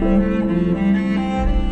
time.